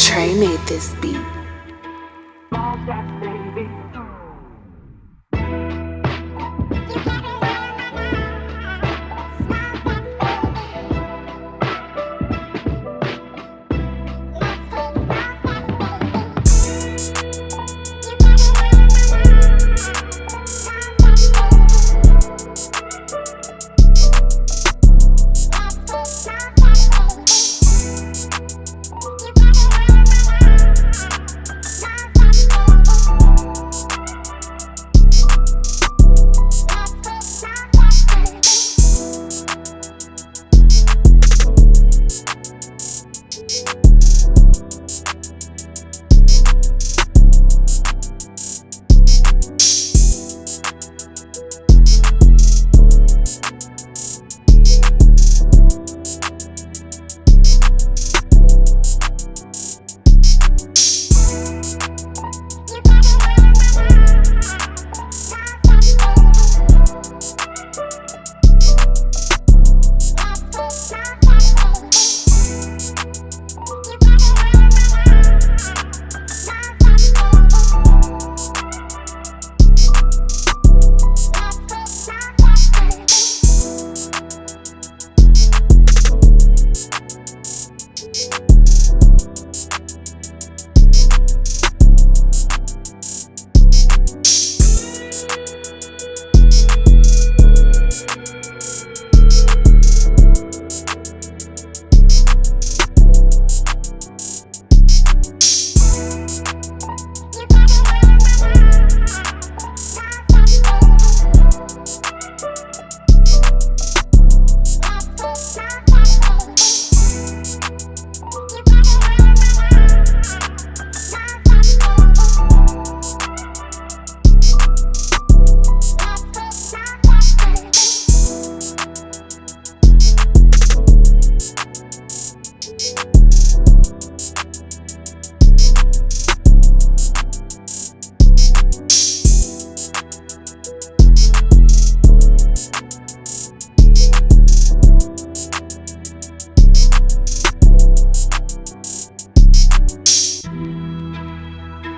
Trey made this beat.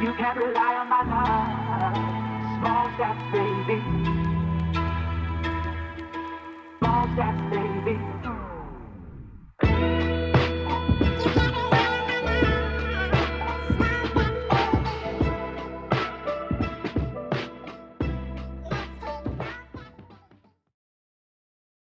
You can't rely on my love. Small steps, baby. Small steps, baby.